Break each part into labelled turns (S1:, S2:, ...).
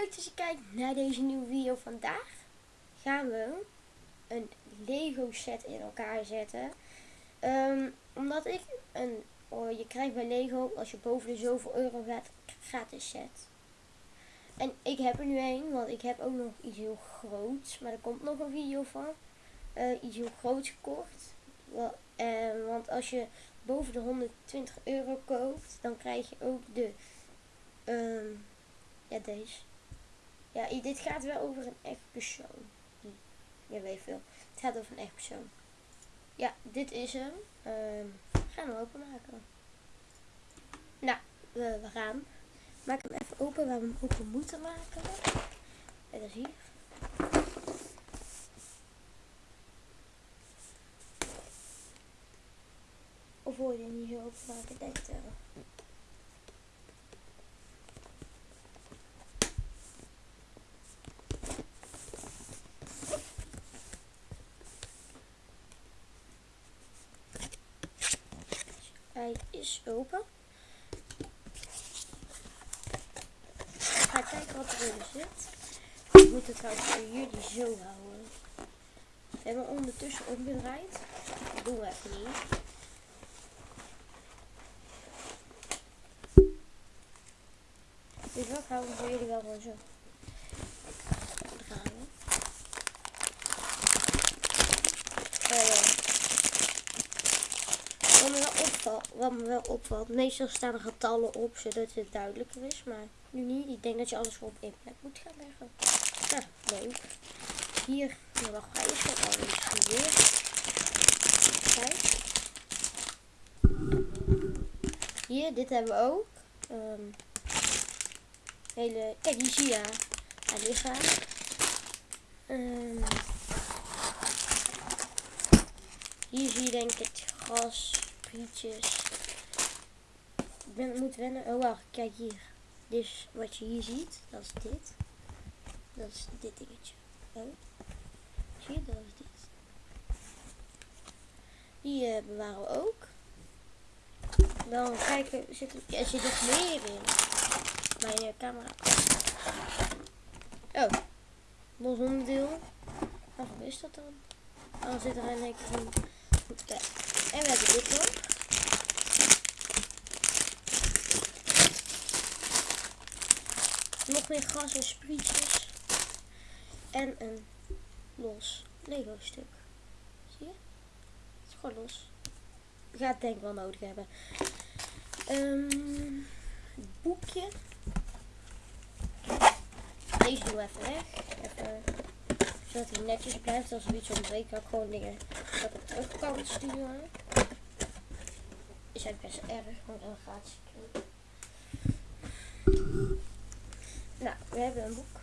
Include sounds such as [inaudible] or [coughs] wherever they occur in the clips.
S1: leuk dat je kijkt naar deze nieuwe video. Vandaag gaan we een Lego set in elkaar zetten. Ehm, omdat ik een, oh, je krijgt bij Lego als je boven de zoveel euro gaat, gratis set. En ik heb er nu een, want ik heb ook nog iets heel groots. Maar er komt nog een video van. Uh, iets heel groots gekocht. Wel, uh, want als je boven de 120 euro koopt, dan krijg je ook de... Um, ja, deze. Ja, dit gaat wel over een echt persoon. Ja, weet veel. Het gaat over een echt persoon. Ja, dit is hem. Um, gaan we openmaken. Nou, we, gaan. Maak hem even open waar we hem open moeten maken. En dat is hier. Of wil je niet zo openmaken? Denk het wel. Open. Ik ga kijken wat erin zit. Ik moet het voor jullie zo houden. We hebben ondertussen omgedraaid. Dat doen we even niet. Dus wat houden we jullie wel gewoon zo. Draaien. Uh, wat me, wel wat me wel opvalt, meestal staan er getallen op zodat het duidelijker is, maar nu niet. Ik denk dat je alles op één plek moet gaan leggen. Ja, leuk. Hier, nou wacht, al hier. Kijk. Hier, dit hebben we ook. Um, hele, kijk, hier zie je haar lichaam. Um, hier zie je denk ik het gras Ik ben, moet wennen. Oh wacht, kijk hier. Dus wat je hier ziet, dat is dit. Dat is dit dingetje. Oh. Zie je, dat is dit. Die uh, bewaren we ook. Dan kijken, zit er, er zit nog meer in. Mijn uh, camera. Oh, los onderdeel. Wat is dat dan? Dan zit er een elektroon. Goed kijken. En we hebben dit nog. Nog meer gas en sprietjes. En een los Lego stuk. Zie je? Het is gewoon los. Ik ga het denk ik wel nodig hebben. Um, boekje. Deze doen we even weg. Zodat hij netjes blijft. Als er iets ontbreekt, kan ik gewoon dingen dat ik terug kan sturen. Is best erg, maar dan. Nou, we hebben een boek.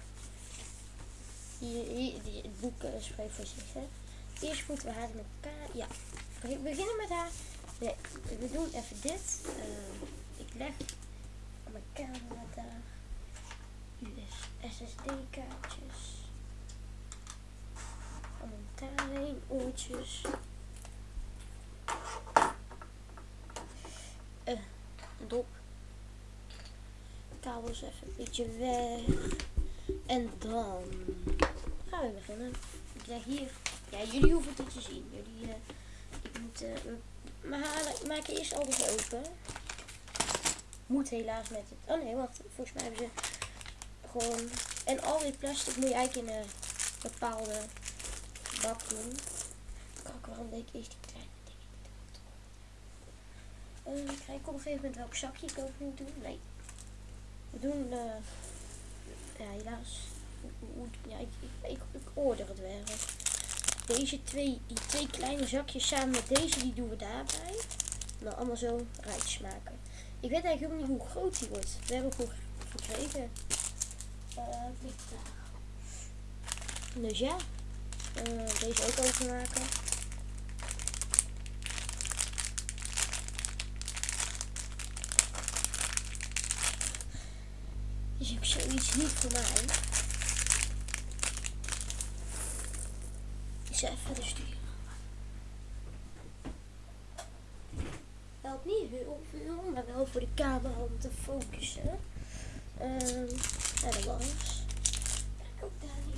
S1: Het boek uh, spreekt voor zich. Eerst moeten we haar in elkaar. Ja, we beginnen met haar. Nee, we doen even dit. Uh, ik leg mijn camera daar. US SSD kaartjes. Allemaal oortjes. Dop. Kabels even een beetje weg. En dan gaan we beginnen. Ik leg hier. Ja, jullie hoeven het niet te zien. Jullie, uh, ik moet, uh, maar maken eerst alles open. Moet helaas met het. Oh nee, wacht. Volgens mij hebben ze gewoon. En al dit plastic moet je eigenlijk in een bepaalde bak doen. Kijk, waarom deed ik uh, Krijg ik op een gegeven moment welk zakje ik ook moet doen? Nee. We doen. Uh, ja, helaas. Ja, ik, ik, ik, ik order het wel. Deze twee, die twee kleine zakjes samen met deze, die doen we daarbij. Nou, allemaal zo rijtjes maken. Ik weet eigenlijk ook niet hoe groot die wordt. We hebben ook gekregen. Uh, dus ja. Deze ook openmaken. Dus ik zoiets niet voor mij. Is even rustig. Helpt niet heel veel, maar wel voor de camera om te focussen. Um, en dan was. Kijk ook daar hier.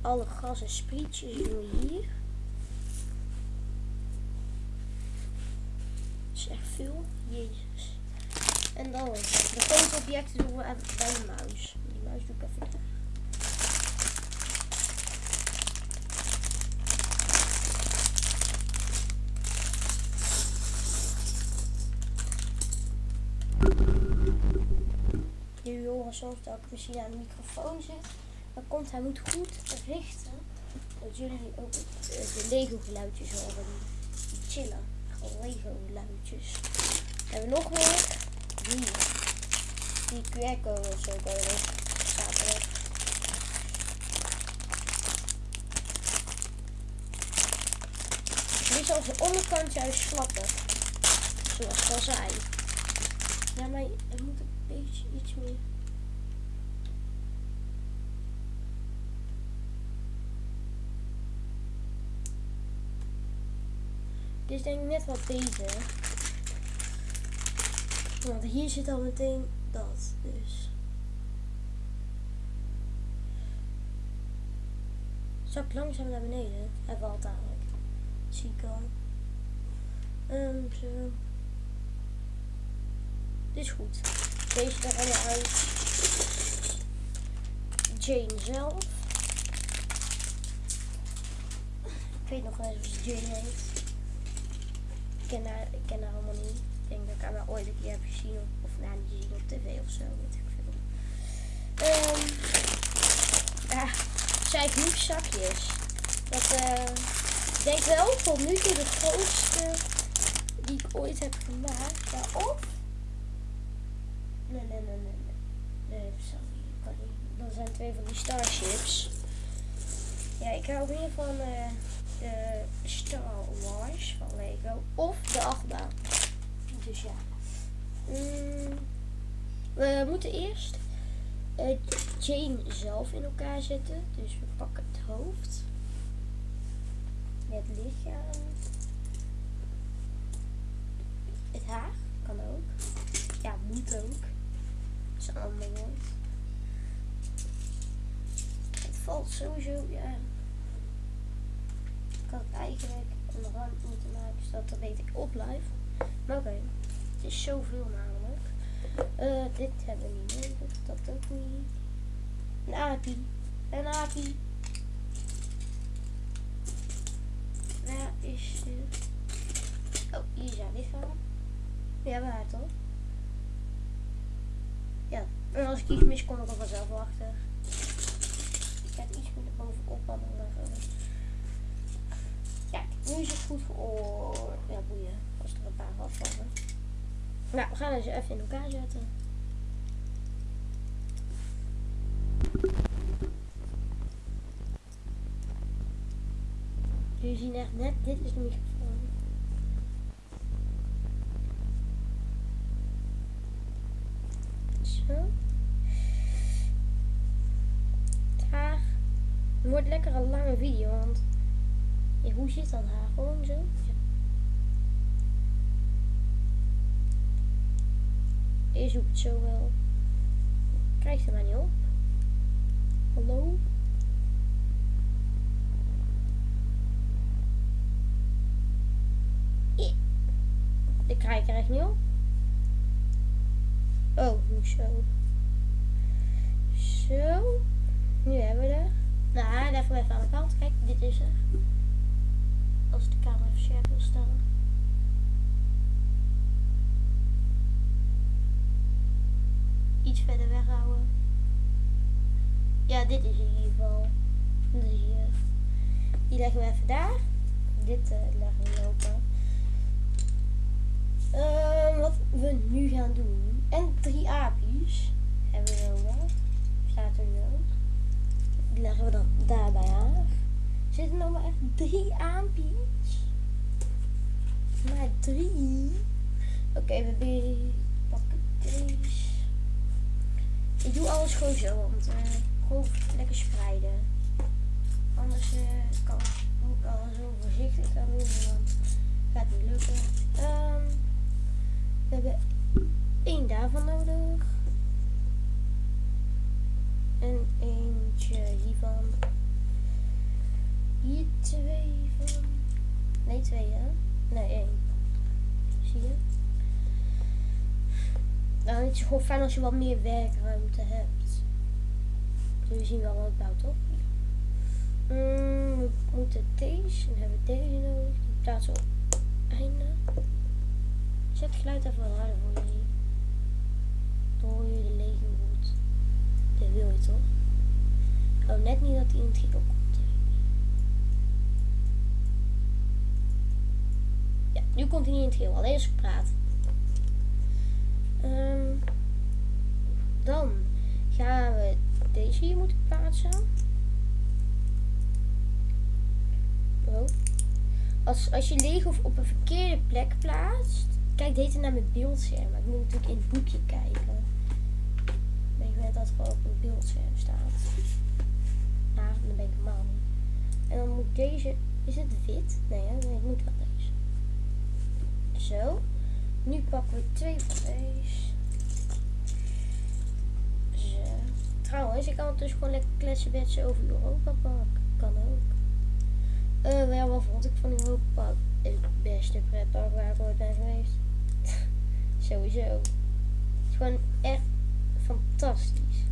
S1: Alle gas en sprietjes doen hier. En dan de grote objecten doen we even bij de muis. Die muis doe ik even daar. Jullie horen soms dat ik misschien aan de microfoon zit. Dat komt, hij moet goed richten. Dat jullie ook eh, de Lego geluidjes horen. Chillen. Gewoon Lego geluidjes. Hebben we nog meer? Hier. Die QR-code of zo erop. Nu is als de onderkant juist slappen. Zoals ik al zei. Ja, maar er moet een beetje iets meer. Dit is denk ik net wat beter. Want hier zit al meteen dat. Dus. Zak langzaam naar beneden. Hij valt dadelijk. Zie ik al. Ehm, zo. Dit is goed. Deze er allemaal uit. Jane zelf. Ik weet nog wel eens hoe ze Jane heet. Ik ken haar, ik ken haar allemaal niet. Ik denk dat ik haar wel ooit een keer heb gezien. Of, of nou, niet gezien op tv of zo. Weet ik veel. Ehm ja, zij heeft nu zakjes. Dat eh, ik denk wel tot nu toe de grootste die ik ooit heb gemaakt. Ja, of Nee, nee, nee, nee. Nee, sorry. Kan niet. Dat zijn twee van die Starships. Ja, ik hou meer van eh, de Star Wars van Lego. Of de achtbaan. Dus ja. Mm, we moeten eerst uh, Jane zelf in elkaar zetten. Dus we pakken het hoofd. Het lichaam. Het haar kan ook. Ja, moet ook is allemaal Het valt sowieso, ja. Ik had het eigenlijk rand moeten maken, zodat dat weet ik op live. Maar oké, het is zoveel namelijk. Uh, dit hebben we niet nodig, dat ook niet. Een apie, een apie. Waar is het? Oh, hier zijn lichaam. Ja, waar toch? Ja, en als ik iets mis, kom ik er vanzelf achter. Ik het iets meer bovenop leggen. Nu is het goed voor... Ja, boeien. Als er een paar afvallen. Nou, we gaan ze even in elkaar zetten. Jullie zien echt net, dit is de. Zit dat haar? Gewoon zo. Ja. Je zoekt het zo wel. Krijgt er maar niet op. Hallo? Ik krijg er echt niet op. Oh, zo. Zo. Nu hebben we er. Nou, leggen we even aan de kant. Kijk, dit is er. Als de camera even scherp stellen. Iets verder weghouden. Ja, dit is in ieder geval. Dus hier. Die leggen we even daar. Dit uh, leggen we open. Uh, wat we nu gaan doen en drie aapjes hebben we nodig. Staat er nu Die leggen we dan daarbij aan. Zitten nog maar echt drie aapjes? Maar drie. Oké, we pakken deze. Ik doe alles gewoon zo, want uh, gewoon lekker spreiden. Anders uh, kan ik al zo voorzichtig aan doen, dan gaat niet lukken. Um, we hebben één daarvan nodig. En eentje hiervan. Hier twee van. Nee, twee hè? Nee, één. Zie je? Nou, het is gewoon fijn als je wat meer werkruimte hebt. Zul je zien wel wat bouwt, toch? Mm, we moeten deze, dan hebben we deze nodig. Die plaatsen op einde. Zet het geluid even wat harder voor jullie. Dan je de lege goed. Dat wil je toch? Oh, net niet dat hij in het trio komt. Nu komt hij niet in het trio, alleen als ik praat. Ehm, dan gaan we deze hier moeten plaatsen. Oh. Als, als je Lego op een verkeerde plek plaatst, kijk deze naar mijn beeldscherm. Maar ik moet natuurlijk in het boekje kijken. Ik net dat gewoon op een beeldscherm staat. Nou, dan ben ik niet. En dan moet deze, is het wit? Nee, het moet wel deze. Zo. Nu pakken we twee van deze. Zo. Trouwens, ik kan het dus gewoon lekker kletsen met over Europa pakken. Kan ook. Uh, ja, wat vond ik van Europa Park? Het beste pretpark waar ik ooit ben geweest. [laughs] Sowieso. Het is gewoon echt fantastisch.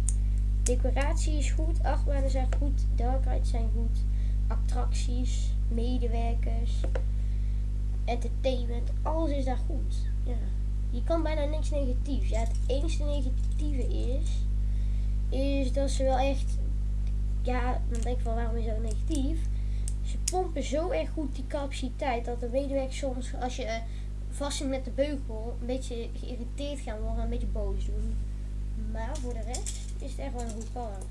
S1: Decoratie is goed, achtbanen zijn goed, dark rides zijn goed, attracties, medewerkers, entertainment, alles is daar goed. Ja. Je kan bijna niks negatiefs. Ja, het enige negatieve is, is dat ze wel echt, ja, dan denk ik van waarom is dat negatief? Ze pompen zo erg goed die capaciteit dat de medewerkers soms, als je uh, vast zit met de beugel, een beetje geïrriteerd gaan worden, een beetje boos doen. Maar voor de rest is het echt wel een goed park.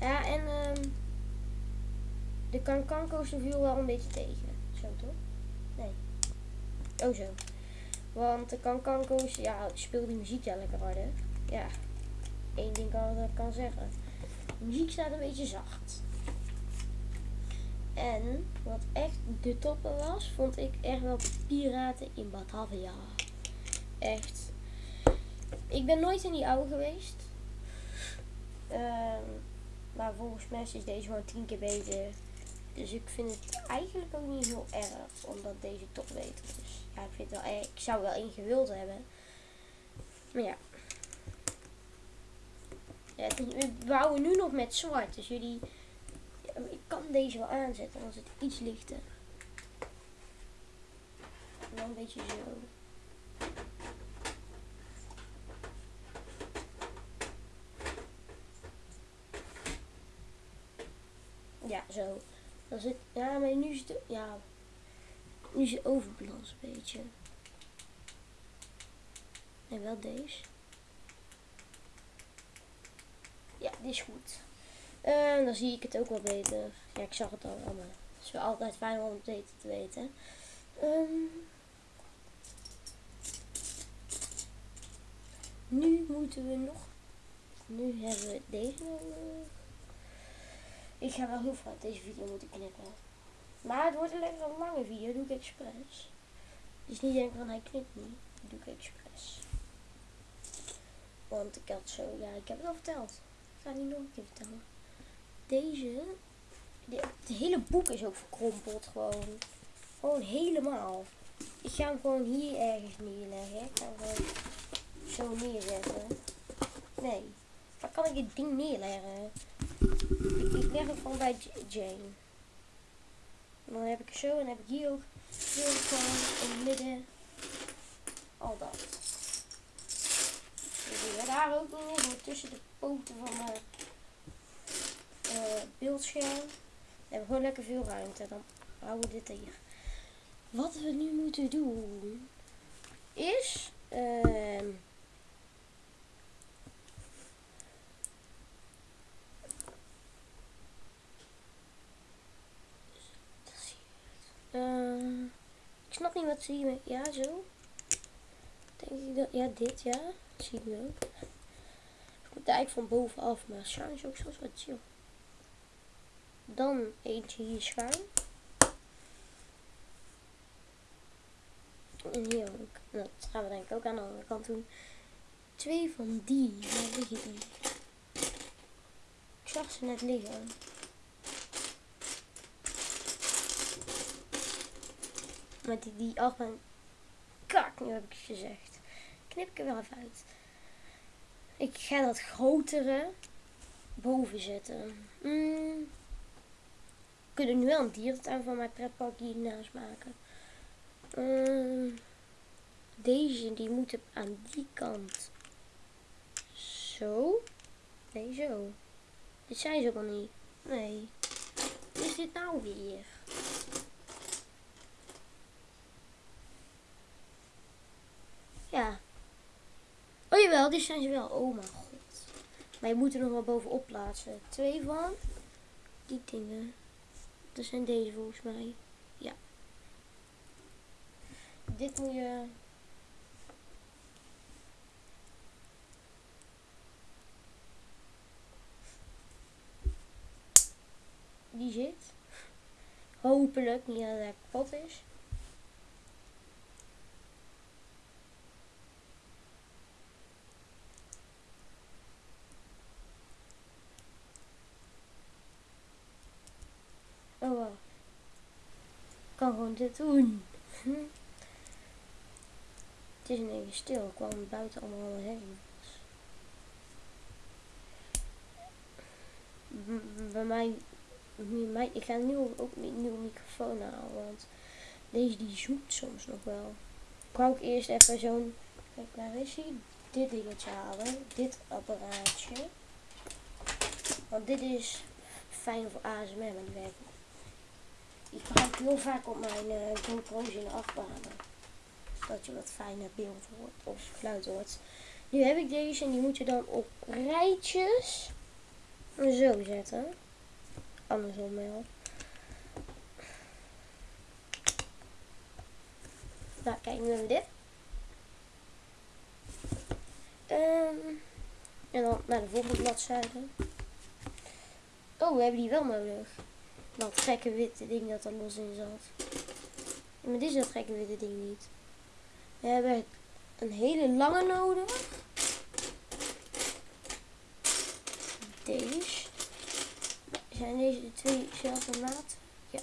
S1: Ja, en um, de Kankanko's viel wel een beetje tegen. Zo toch? Nee. Oh zo. Want de Kankanko's, ja, speelt die muziek ja lekker harder. Ja, één ding kan ik kan zeggen. De muziek staat een beetje zacht. En wat echt de toppen was, vond ik echt wel Piraten in Batavia. Echt. Ik ben nooit in die oude geweest. Um, maar volgens mij is deze gewoon tien keer beter. Dus ik vind het eigenlijk ook niet heel erg, omdat deze toch beter is. Ja, ik vind wel Ik zou wel één gewild hebben. Maar ja. ja we bouwen nu nog met zwart. Dus jullie ik kan deze wel aanzetten als het iets lichter. En dan een beetje zo. Ja, zo. Zit, ja, maar nu het, ja, nu is het overbalans een beetje. En wel deze. Ja, die is goed. En dan zie ik het ook wel beter. Ja, ik zag het al maar het is wel altijd fijn om het beter te weten. Um, nu moeten we nog... Nu hebben we deze nodig. Ik ga wel heel uit deze video moeten knippen. Maar het wordt een lekker lange video, doe ik expres. Dus niet denken van hij knipt niet, doe ik expres. Want ik had zo, ja ik heb het al verteld. Ik ga het niet nog een keer vertellen deze, het hele boek is ook verkrompeld gewoon. Gewoon helemaal. Ik ga hem gewoon hier ergens neerleggen. Ik ga hem gewoon zo neerzetten. Nee. Waar kan ik dit ding neerleggen? Ik, leg hem gewoon bij Jane. Dan heb ik zo en heb ik hier ook hier gewoon in het midden al dat. Dus daar ook nog tussen de poten van mijn uh, beeldscherm. We hebben gewoon lekker veel ruimte. Dan houden we dit hier. Wat we nu moeten doen is. Uh, wat zie je. Ja, zo. Denk ik dat. Ja, dit, ja. Zie je ook. Ik moet eigenlijk van bovenaf, maar schuin is ook zoals wat chill. Dan eentje hier schuin. En hier ook. Dat gaan we denk ik ook aan de andere kant doen. Twee van die. Die? Ik zag ze net liggen. Maar die, die achtbaan... Kak, nu heb ik het gezegd. Knip ik er wel even uit. Ik ga dat grotere boven zetten. Mm. We kunnen nu wel een dierentuin van mijn pretpark hiernaast maken. Mm. Deze die moeten aan die kant. Zo. Nee, zo. Dit zijn ze wel niet. Nee. Wat is dit nou weer? Ja. Jawel, dit zijn ze wel. Oh mijn god. Maar je moet er nog wel bovenop plaatsen. Twee van die dingen. Dat zijn deze volgens mij. Ja. Dit moet je... Die zit. Hopelijk niet dat hij kapot is. Oh, wow. Ik kan gewoon dit doen. [laughs] Het is een beetje stil. Ik kwam buiten allemaal heen. Bij mij, mij, ik ga nu ook een nieuwe microfoon halen, want deze die zoekt soms nog wel. Ik wou ook eerst even zo'n, kijk waar is hij? Dit dingetje halen, dit apparaatje. Want dit is fijn voor ASMR, maar die werkt ik heel vaak op mijn uh, GoPro's in de. Zodat je wat fijner beeld hoort of geluid hoort. Nu heb ik deze en die moet je dan op rijtjes zo zetten. Andersom wel. Nou, kijk, nu hebben we dit. Um, en dan naar de volgende bladzijde. Oh, we hebben die wel nodig. Dat gekke witte ding dat er los in zat. maar dit is dat gekke witte ding niet. We hebben een hele lange nodig. Deze. Zijn deze de twee dezelfde maat? Ja.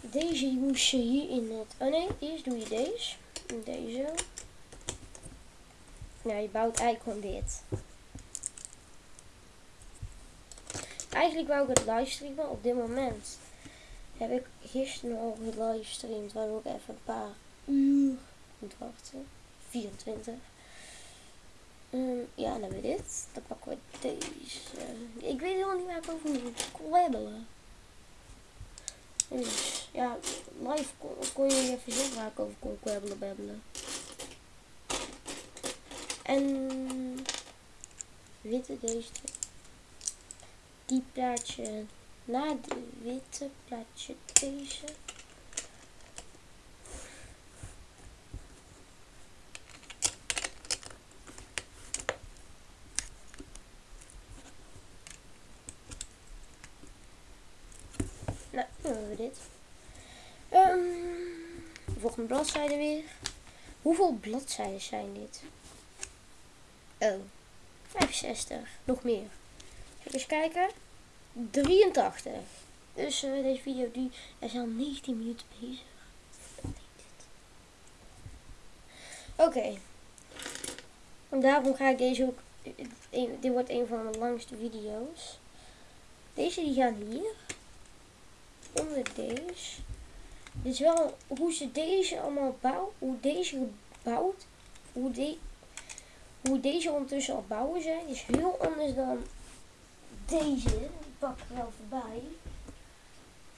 S1: Deze moest je hier in het... Oh nee, eerst doe je deze. En deze. Nou, je bouwt eigenlijk gewoon dit. Eigenlijk wou ik het livestreamen op dit moment. Heb ik gisteren al gelivestreamd, waar ik even een paar uur moet wachten. 24. Um, ja, dan hebben we dit. Dan pakken we deze. Ik weet helemaal niet waar ik over moet kwabbelen. Dus ja, live kon, kon je even zeggen waar ik over kon kwabbelen, babbelen. En witte deze Die plaatje na de witte plaatje deze. Nou, dan hebben we dit. Um, volgende bladzijde weer. Hoeveel bladzijden zijn dit? Oh, 65. Nog meer. Even kijken. 83. Dus uh, deze video die is al 19 minuten bezig. Oké. En daarom ga ik deze ook. Dit wordt een van mijn langste video's. Deze die gaan hier. Onder deze. Dit is wel hoe ze deze allemaal bouwen. Hoe deze gebouwd. Hoe de, hoe deze ondertussen al bouwen zijn, is heel anders dan deze. Die pak ik wel voorbij.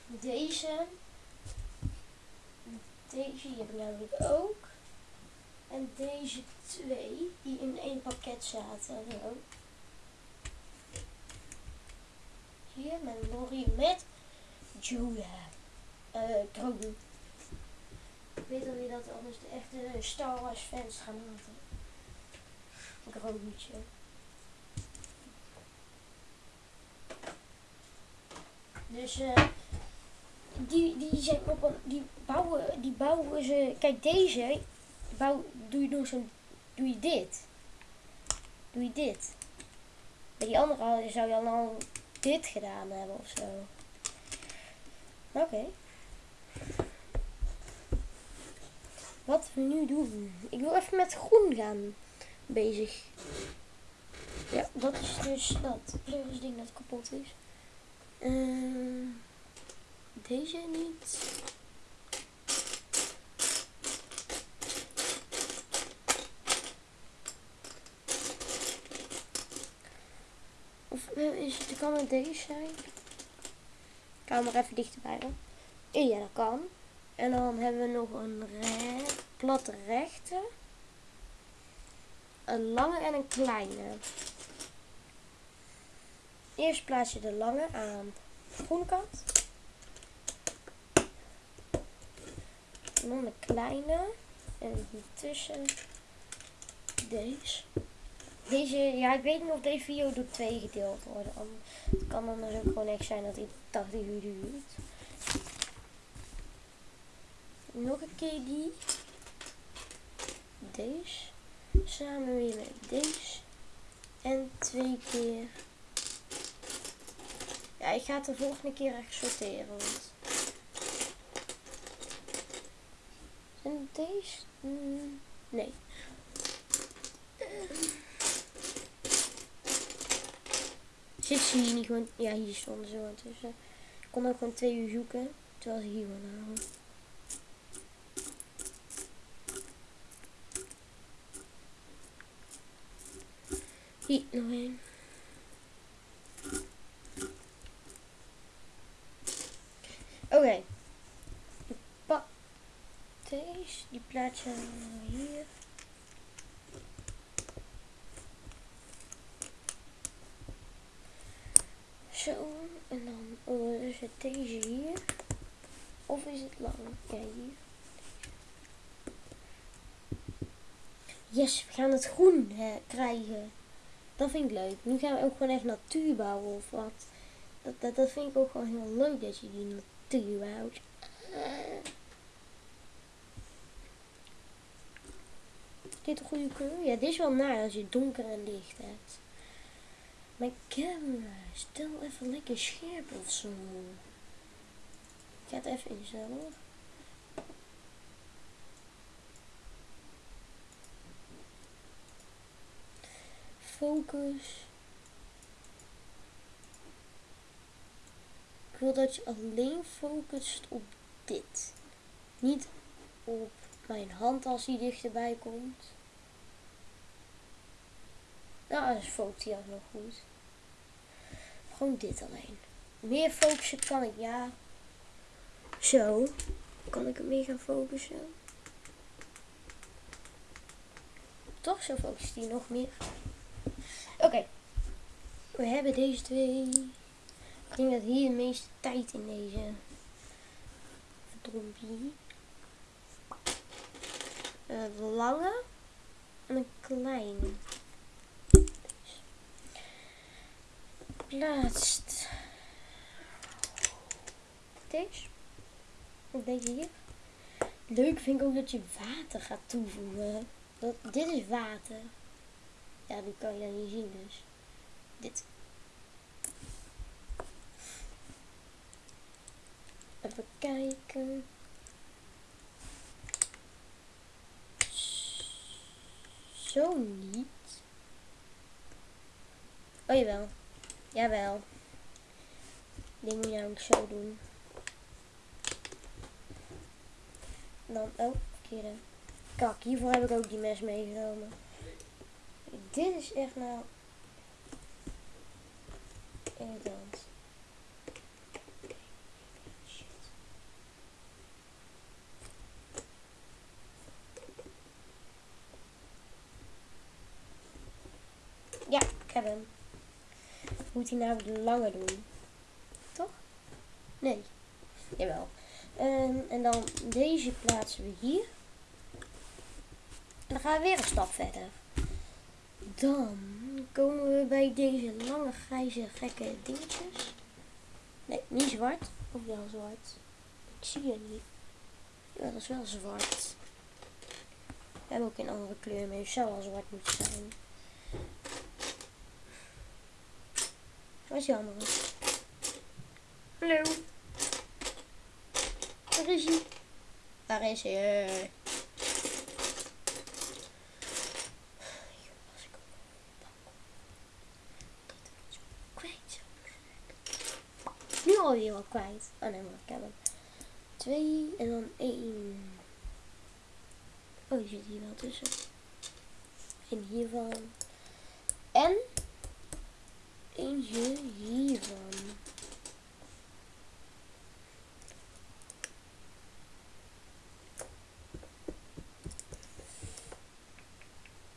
S1: Deze. Deze hier heb ik namelijk ook. En deze twee, die in één pakket zaten. Hier met Lori met Julia. Uh, Grogu. Ik weet alweer dat anders de echte Star Wars fans gaan laten grootje. Dus uh, die, die zijn op een, die bouwen, die bouwen ze, kijk deze, bouw, doe je nog zo'n, doe je dit. Doe je dit. Bij die andere zou je dan al dit gedaan hebben of zo. Oké. Wat we nu doen. Ik wil even met groen gaan bezig. Ja, dat is dus dat pleurisding dat kapot is. Ehm, deze niet. Of eh, is het, kan het deze zijn? Ik hou maar even dichterbij Ja, dat kan. En dan hebben we nog een re platte rechte. Een lange en een kleine. Eerst plaats je de lange aan de groene kant. En dan de kleine. En hiertussen deze. Deze, ja, ik weet niet of deze video door twee gedeeld wordt. Het kan dan dus ook gewoon echt zijn dat hij 80 uur duurt. Nog een keer die. Deze. Samen weer met deze. En twee keer. Ja, ik ga het de volgende keer echt sorteren. Want... En deze? Mm, nee. Zit ze hier niet gewoon... Ja, hier stonden ze gewoon tussen. Ik kon ook gewoon twee uur zoeken. Terwijl ze hier gewoon. Hier, nog één. Oké. Ik pak deze. Die plaats je hier. Zo. En dan ondertussen deze hier. Of is het lang? Ja, hier. Yes, we gaan het groen hè, krijgen. Dat vind ik leuk. Nu gaan we ook gewoon echt natuur bouwen of wat. Dat, dat, dat vind ik ook gewoon heel leuk dat je die natuur bouwt. Is dit een goede kleur? Ja, dit is wel naar als je donker en licht hebt. Mijn camera, stel even lekker scherp of zo. Ik ga het even instellen Focus. Ik wil dat je alleen focust op dit. Niet op mijn hand als die dichterbij komt. Nou, dan focust hij nog goed. Gewoon dit alleen. Meer focussen kan ik, ja. Zo. Kan ik hem meer gaan focussen? Toch, zo focust hij nog meer. Oké. We hebben deze twee. Ik denk dat hier de meeste tijd in deze verdrompie. Een lange en een kleine. Plaatst. Deze. Deze hier. Leuk vind ik ook dat je water gaat toevoegen. Dat, dit is water. Ja, die kan je niet zien dus. Dit. Even kijken. Zo niet. Oh jawel. Jawel. Die moet je namelijk zo doen. Dan, oh, verkeerde. Kak, hiervoor heb ik ook die mes meegenomen. Dit is echt nou... Shit. Ja, ik heb hem. Moet hij nou de lange doen? Toch? Nee. Jawel. En, en dan deze plaatsen we hier. En dan gaan we weer een stap verder. Dan komen we bij deze lange grijze gekke dingetjes. Nee, niet zwart. Of wel zwart. Ik zie het niet. Ja, dat is wel zwart. We hebben ook een andere kleur mee. Het zou wel zwart moeten zijn. Waar is die andere? Hallo. Waar is hij? Daar is hij. Nu alweer wat kwijt. Oh nee, maar ik heb hem. Twee en dan één. Oh, die zit hier wel tussen. En hiervan. En eentje hiervan.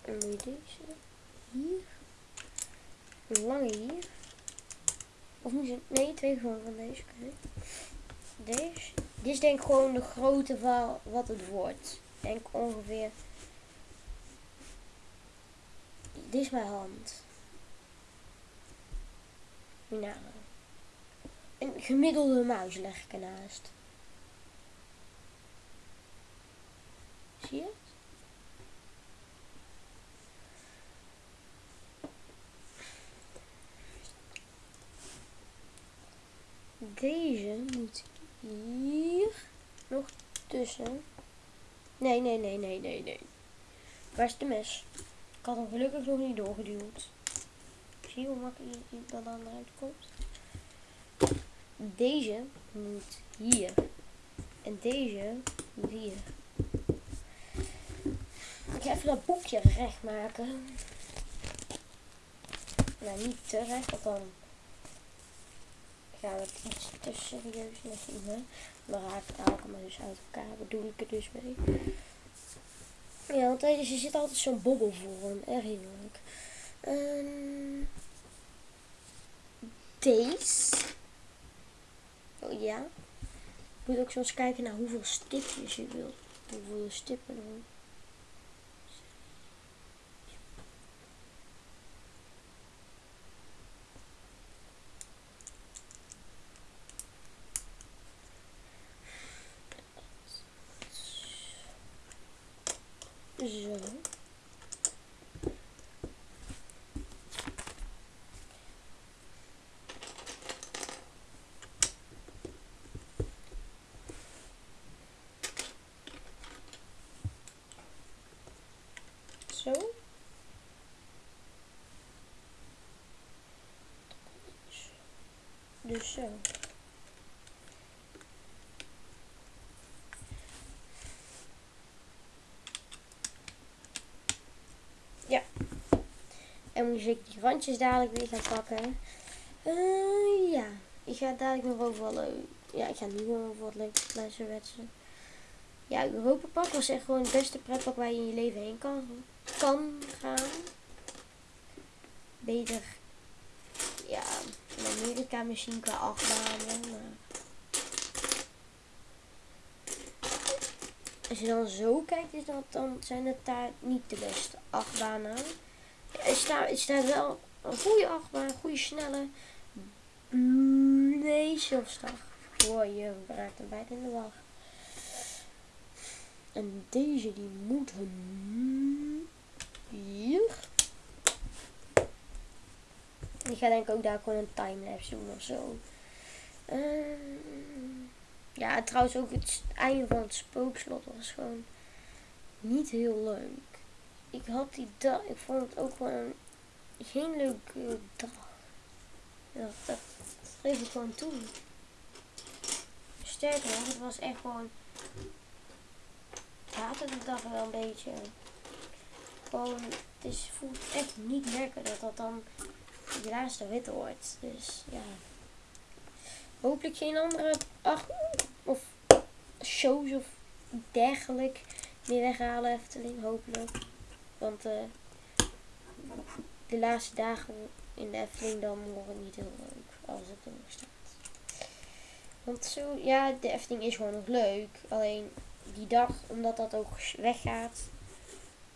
S1: En moet je deze hier. Lange hier. Of je... Nee, twee gewoon van deze. Oké. Deze. Dit is denk gewoon de grootte van wat het wordt. Denk ongeveer... Dit is mijn hand. Nou. Een gemiddelde muis leg ik ernaast. Zie je het? Deze moet hier nog tussen. Nee, nee, nee, nee, nee, nee. Waar is de mes? Ik had hem gelukkig nog niet doorgeduwd. Zie hoe makkelijk dat eruit komt? Deze moet hier. En deze moet hier. Ik ga even dat boekje recht maken. Nou, niet te recht, want dan we het iets te serieus. Dan raak ik haal ik hem dus uit elkaar. Bedoel ik er dus mee. Ja, want deze zit altijd zo'n bobbelvorm. Erg heerlijk. Um, deze. Oh ja. Je moet ook soms kijken naar hoeveel stipjes je wilt. Hoeveel stippen er Zo. Zo. Dus zo. Ja. Moet ik die randjes dadelijk weer gaan pakken. Uh, ja. Ik ga dadelijk nog over wat Ja, ik ga nu gewoon over wat leuke flessen wetsen. Ja, Europa Park was echt gewoon het beste pretpark waar je in je leven heen kan, kan gaan. Beter, ja, in Amerika misschien qua achtbanen, maar... Als je dan zo kijkt, is dat, dan zijn het daar niet de beste achtbanen. Er staat, wel een goede achtbaan, een goede snelle. Nee, zelfstag. Hoor je raakt hem bijna in de wacht. En deze die moet hier. Ik ga denk ik ook daar gewoon een timelapse doen of zo. Uh, ja, trouwens ook het einde van het spookslot was gewoon niet heel leuk. Ik had die dag, ik vond het ook gewoon geen leuke dag. Ja, dat, geef ik gewoon toe. Sterker nog, het was echt gewoon haatte de dag wel een beetje. Gewoon, het is, voelt echt niet lekker dat dat dan je laatste wit wordt. Dus ja. Hopelijk geen andere ach, of shows of dergelijk meer weghalen Efteling. Hopelijk. Want uh, de laatste dagen in de Efteling dan worden niet heel leuk als het er nog staat. Want zo, ja, de Efteling is gewoon nog leuk. Alleen die dag, omdat dat ook weggaat,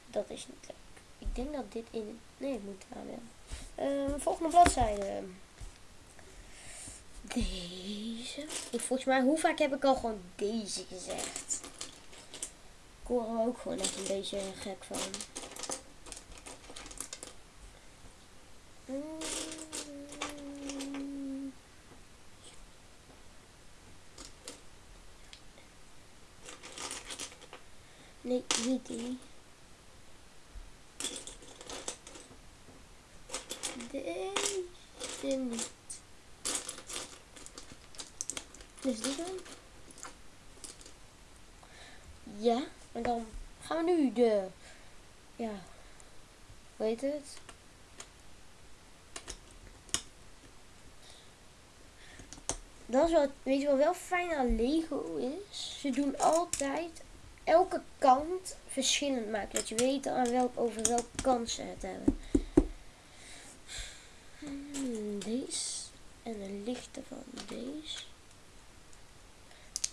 S1: dat is niet leuk. Ik denk dat dit in... Nee, het moet daar wel. Uh, volgende bladzijde. Deze. Ik, volgens mij, hoe vaak heb ik al gewoon deze gezegd? Ik hoor er ook gewoon echt een beetje gek van. Nee, niet die. Deze niet. Dus die dan? Ja, en dan gaan we nu de... Ja, weet het? Dat is wat, weet je wat wel fijn aan Lego is? Ze doen altijd elke kant verschillend maken. Dat je weet aan welk, over welke kant ze het hebben. Hmm, deze. En de lichte van deze.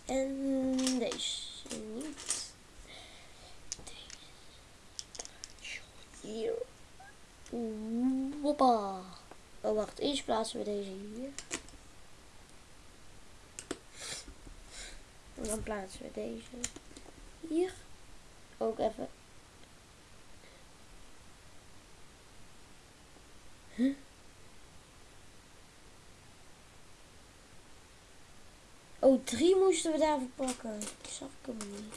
S1: En deze niet. Deze. Hier. Hoppa. Oh, wacht. Eerst plaatsen we deze hier. En dan plaatsen we deze hier. Ook even. Oh, drie moesten we daarvoor pakken. Ik zag ik hem niet.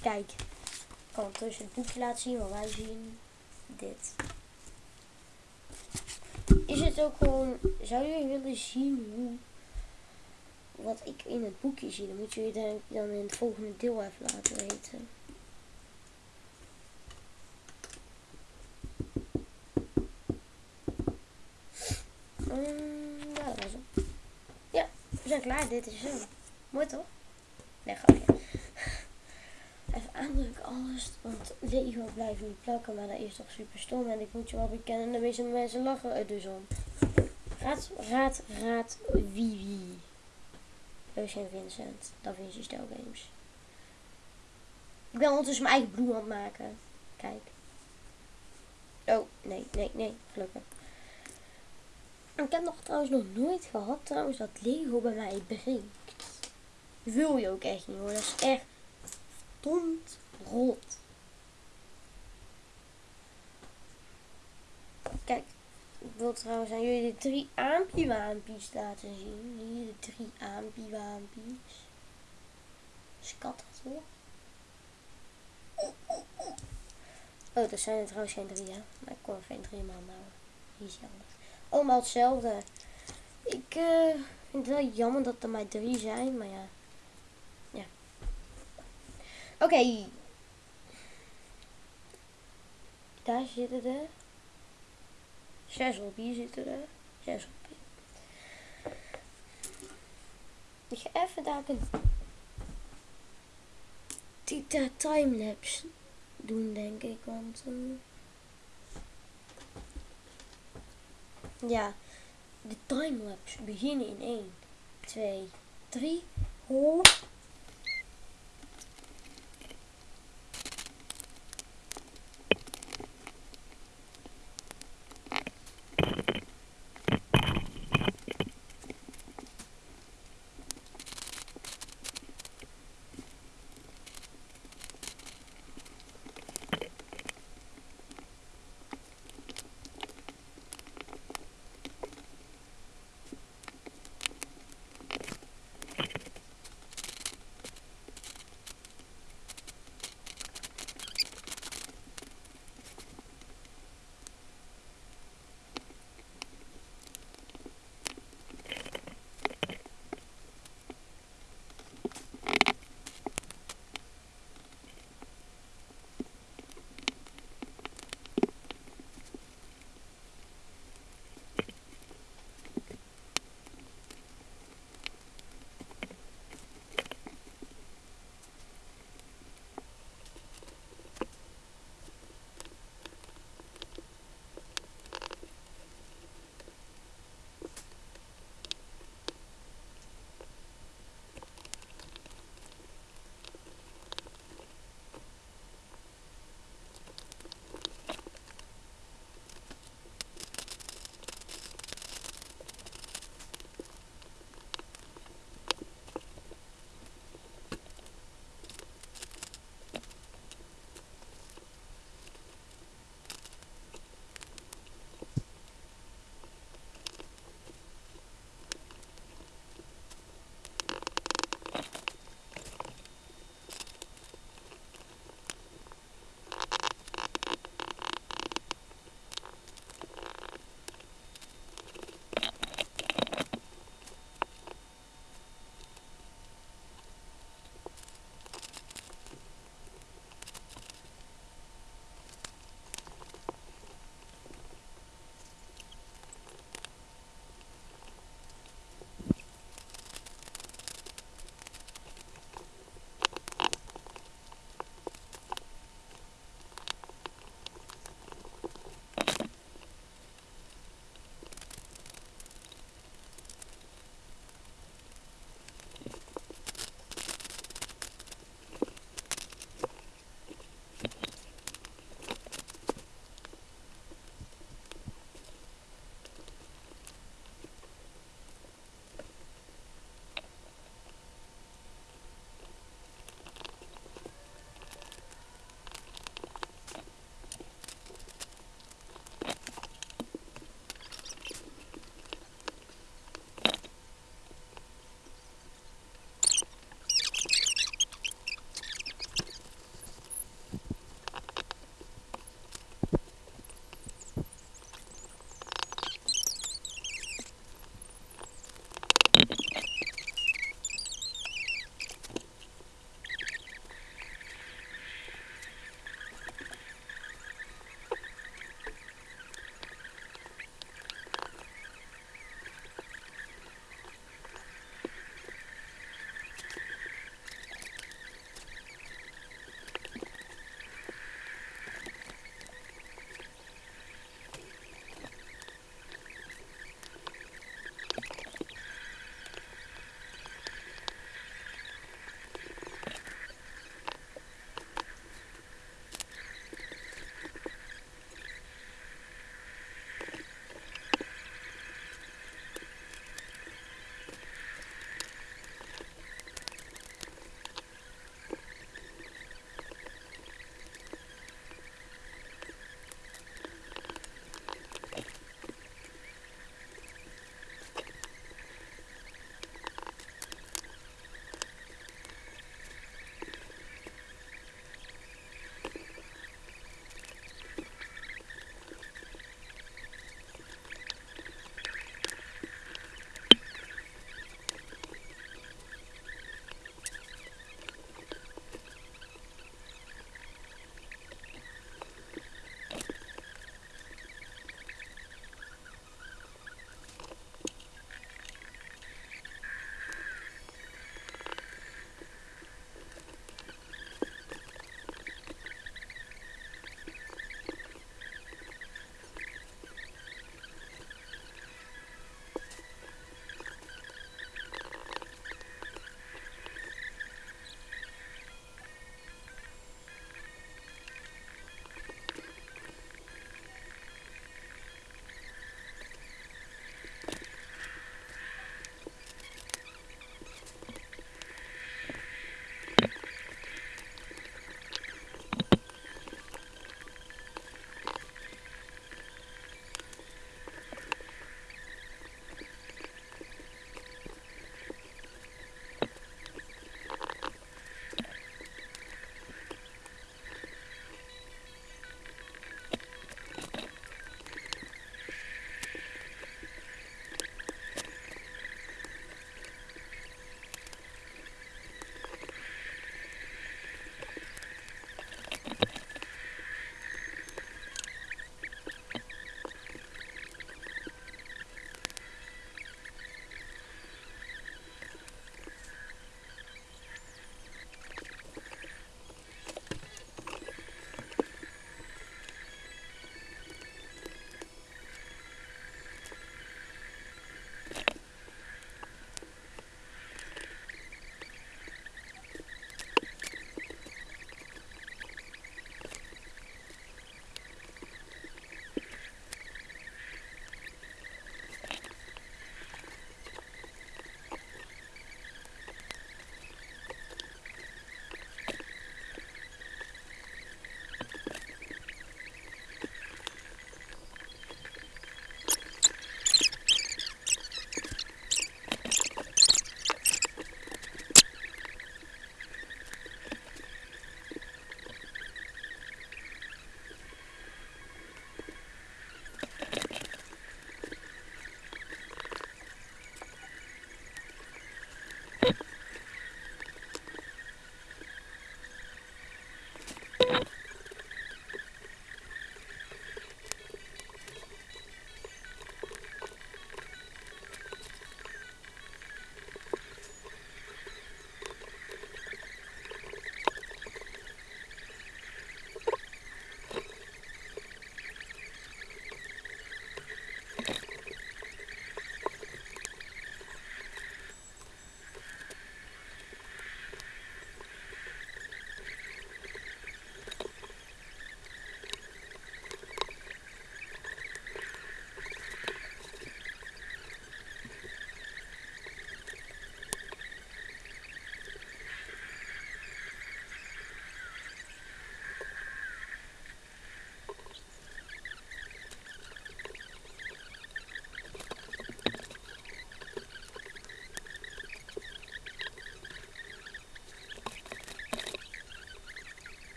S1: Kijk, ik kan tussen het boekje laten zien wat wij zien. Dit. Is het ook gewoon, zou jullie willen zien hoe, wat ik in het boekje zie? Dan moet je dan, dan in het volgende deel even laten weten. Mm, ja. Ja, we zijn klaar. Dit is hem. Mooi toch? Nee, grapje. Even aandrukken alles, want Lego blijft niet plakken, maar dat is toch super stom. En ik moet je wel bekennen, de meeste mensen lachen er dus om. Raad, raad, raad wie wie. Eugene Vincent, Da Vinci Stel Games. Ik ben ondertussen mijn eigen bloem maken. Kijk. Oh, nee, nee, nee, gelukkig. Ik heb nog trouwens nog nooit gehad trouwens dat Lego bij mij breekt. Wil je ook echt niet hoor. Dat is echt stond rot. Kijk, ik wil trouwens aan jullie de drie aampiewaampjes laten zien. Hier de drie aampiewaampjes. Skat dat hoor. Oh, dat zijn er trouwens geen drie, hè. Maar ik kon er geen drie man houden. Hier. Allemaal hetzelfde. Ik uh, vind het wel jammer dat er maar drie zijn, maar. Ja. Oké. Daar zitten er. Zes op, hier zitten er. Zes op. Ik ga even daar een Tita timelapse doen, denk ik. Want uh, ja, de timelapse beginnen in 1, 2, 3. Ho.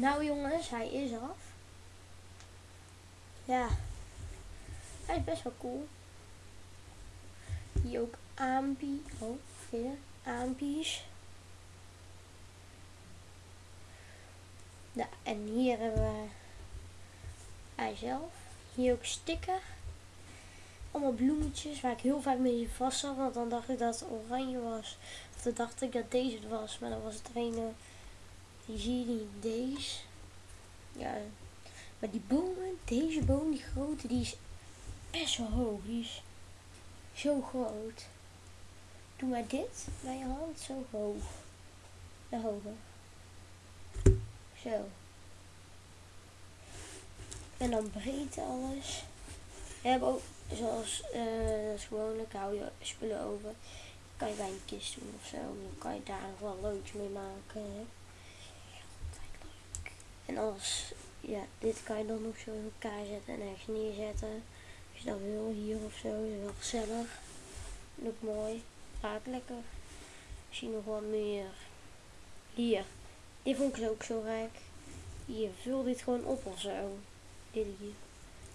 S1: Nou jongens, hij is af. Ja. Hij is best wel cool. Hier ook aanbie. Oh, weer aanbies. Ja, en hier hebben we hij zelf. Hier ook sticker. Allemaal bloemetjes waar ik heel vaak mee vast zat. Want dan dacht ik dat het oranje was. Of dan dacht ik dat deze het was. Maar dan was het een. Die zie je. Deze. Ja. Maar die bomen. Deze boom, die grote, die is best wel hoog. Die is zo groot. Doe maar dit bij je hand zo hoog. De hoger. Zo. En dan breed alles. We hebben ook, zoals uh, is gewoonlijk, hou je spullen over. Kan je bij een kist doen of zo. Dan kan je daar nog wel leuks mee maken. En als, ja, dit kan je dan nog zo in elkaar zetten en ergens neerzetten. Als je dat wil, hier of zo. Is wel gezellig. En ook mooi. Gaat lekker. Zie nog wat meer. Hier. Dit vond ik ook zo rijk. Hier, vul dit gewoon op of zo. Dit hier.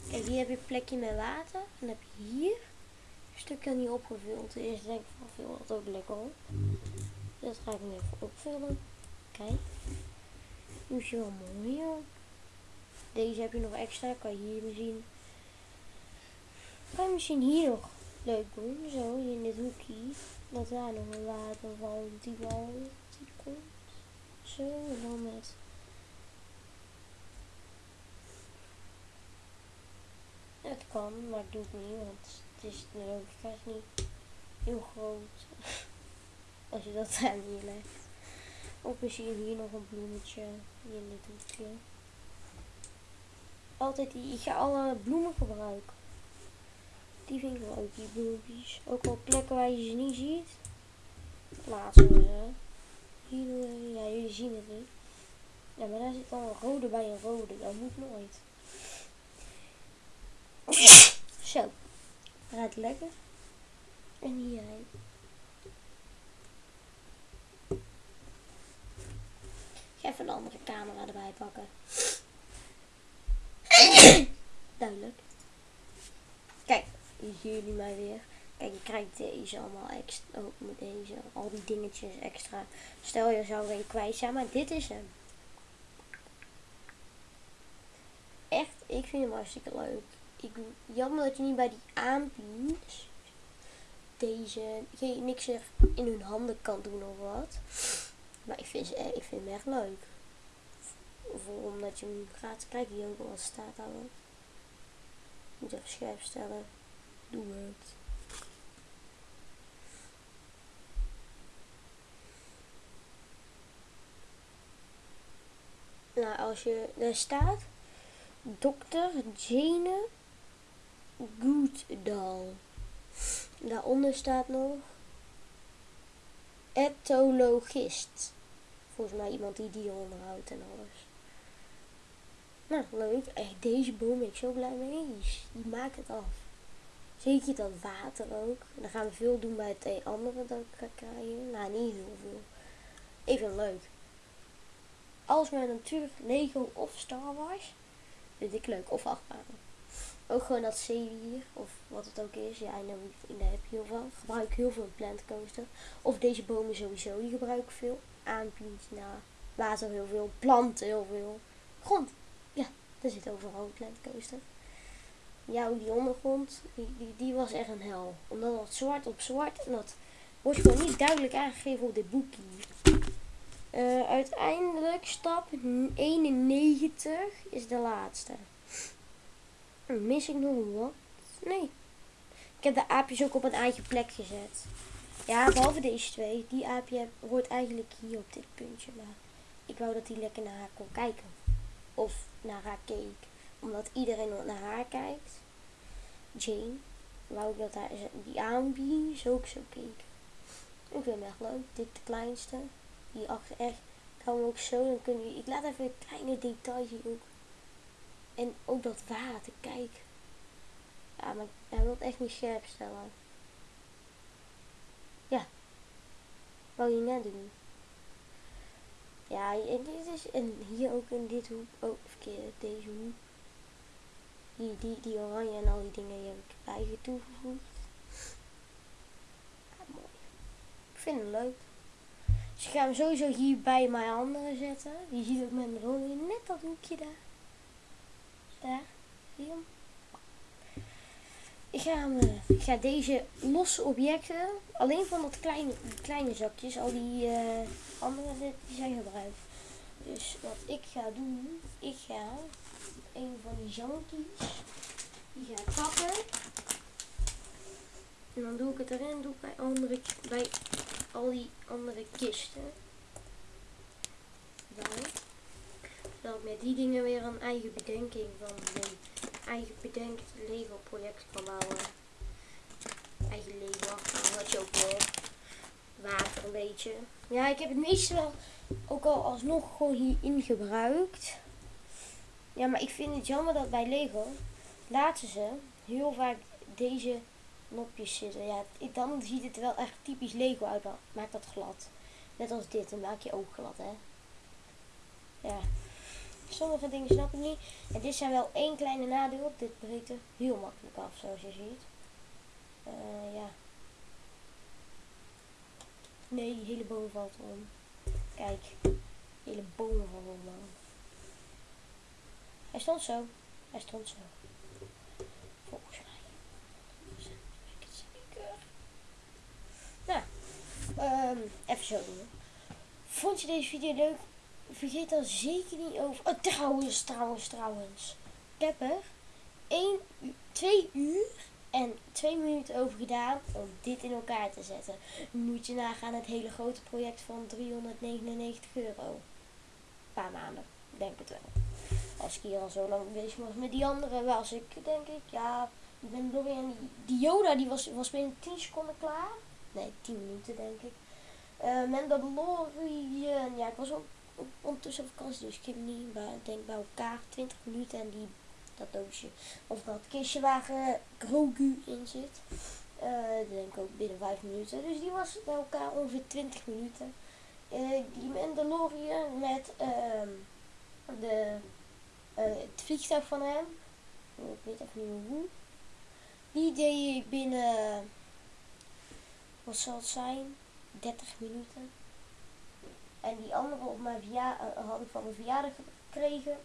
S1: Kijk, hier heb je een plekje met water. En heb je hier een stukje niet opgevuld. Eerst denk ik van, vul dat ook lekker op. Dat ga ik nu even opvullen. Kijk. Nu is je wel mooi. Deze heb je nog extra, kan je hier zien. Kan je misschien hier nog leuk doen, zo, in dit hoekje. Dat daar nog een waterval, die wal, die komt. Zo, en dan met Het kan, maar ik doe het niet, want het is de logica niet heel groot. [laughs] Als je dat daar neerlegt. Ook misschien hier nog een bloemetje in dit hoekje. Altijd die, ik ga alle bloemen gebruiken. Die vind ik leuk, die bloempjes. Ook op plekken waar je ze niet ziet. Plaatsen we ze. Hier, ja, jullie zien het niet. Ja, maar daar zit al een rode bij een rode. Dat moet nooit. Zo. Gaat lekker. En hierheen. Ik ga even een andere camera erbij pakken. [coughs] Duidelijk. Kijk, hier zien jullie mij weer. Kijk, je krijgt deze allemaal extra. Ook met deze. Al die dingetjes extra. Stel je zou er een kwijt zijn, maar dit is hem. Echt, ik vind hem hartstikke leuk ik, jammer dat je niet bij die aanbieders deze geen, niks er in hun handen kan doen of wat. Maar ik vind, ik vind hem echt leuk. Voor, omdat je hem gaat kijken hier ook wat staat houden. Moet even scherp stellen. Doe het. Nou, als je daar staat, Dr. Jane Goodall. Daaronder staat nog etologist. Volgens mij iemand die die onderhoudt en alles. Nou, leuk. Echt, deze boom ben ik zo blij mee. Die maakt het af. Zeker dat water ook. Dan gaan we veel doen bij het andere dat ik ga krijgen. Nou, niet heel veel. Even leuk. Als mijn natuurlijk Lego of Star Wars. Vind ik leuk. Of achtbanen. Ook gewoon dat zeewier, of wat het ook is. Ja, en daar heb je heel veel. Gebruik heel veel plant coaster. Of deze bomen sowieso, die gebruik ik veel. Aanpient, nou, water heel veel, planten heel veel. Grond, ja, er zit overal een plant coaster. Ja, die ondergrond, die, die, die was echt een hel. Omdat dat zwart op zwart, en dat wordt gewoon niet duidelijk aangegeven op dit boekje. Uh, uiteindelijk stap 91 is de laatste. Mis ik nog wat? Nee. Ik heb de aapjes ook op een eigen plek gezet. Ja, behalve deze twee. Die aapje hoort eigenlijk hier op dit puntje. Maar ik wou dat hij lekker naar haar kon kijken. Of naar haar keek. Omdat iedereen naar haar kijkt. Jane. Wou ik dat haar, die aanbie zo ook zo keek. Ik vind hem echt leuk. Dit de kleinste. Die achter echt. Hem ook zo. Dan kun je, ik laat even een kleine detail hier ook en ook dat water, kijk. Ja, maar hij wil het echt niet scherp stellen. Ja. Wou je net doen. Ja, en dit is, en hier ook in dit hoek, oh, verkeerde, deze hoek. Die, die, die oranje en al die dingen die heb ik eigen toegevoegd. Mooi. Ik vind het leuk. Dus ik ga hem sowieso hier bij mijn andere zetten. Je ziet ook met mijn rode net dat hoekje daar. Daar, zie je hem? Ik ga, eh, ik ga deze losse objecten, alleen van dat kleine, kleine zakjes, al die uh, andere die zijn gebruikt. Dus wat ik ga doen, ik ga een van die zankies, die ga pakken. En dan doe ik het erin, doe ik bij, andere, bij al die andere kisten. Bij. Zodat met die dingen weer een eigen bedenking van eigen bedenkt Lego project kan bouwen. Eigen Lego wat je ook wil. Water een beetje. Ja, ik heb het meeste wel ook al alsnog gewoon hierin gebruikt. Ja, maar ik vind het jammer dat bij Lego laten ze heel vaak deze nopjes zitten. Ja, dan ziet het wel echt typisch Lego uit. Maak dat glad. Net als dit, dan maak je ook glad, hè. Ja. Sommige dingen snap ik niet. En dit zijn wel één kleine nadeel. Dit breekt er heel makkelijk af, zoals je ziet. Uh, ja. Nee, die hele boom valt om. Kijk, de hele boom valt om. Hij stond zo. Hij stond zo. Volgens mij. Het zeker. Nou, um, even zo doen. Vond je deze video leuk? Vergeet dan zeker niet over. Oh, trouwens, trouwens, trouwens. Ik heb er 1, 2 uur en 2 minuten over gedaan om dit in elkaar te zetten. Moet je nagaan het hele grote project van 399 euro. Een paar maanden, denk het wel. Als ik hier al zo lang bezig was met die andere was ik, denk ik, ja, ik ben door weer die, Yoda die was, was binnen 10 seconden klaar. Nee, 10 minuten denk ik. Uh, Mandalorian, ja, ik was ook ondertussen op vakantie, dus ik heb niet, ik denk bij elkaar 20 minuten en die, dat doosje, of dat kistje waar uh, Grogu in zit. Uh, denk ik ook binnen 5 minuten. Dus die was bij elkaar ongeveer 20 minuten. Uh, die Mandalorian met uh, de, het vliegtuig van hem. Ik weet even niet hoe. Die deed ik binnen, wat zal het zijn, 30 minuten. En die andere op mijn eh, had ik van mijn verjaardag gekregen.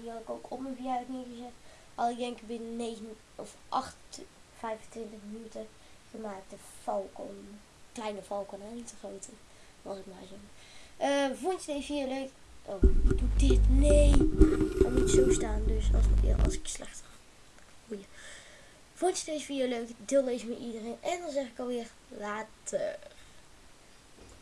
S1: Die had ik ook op mijn verjaardag neergezet. Al ik denk binnen 9 of 8, 25 minuten gemaakt. De Falcon. Kleine Falcon, hè? niet de grote. Was het maar zo. Uh, vond je deze video leuk? Oh, doe dit. Nee. Dan moet zo staan. Dus als, als ik slecht. Goeie. Vond je deze video leuk? Deel deze met iedereen. En dan zeg ik alweer later.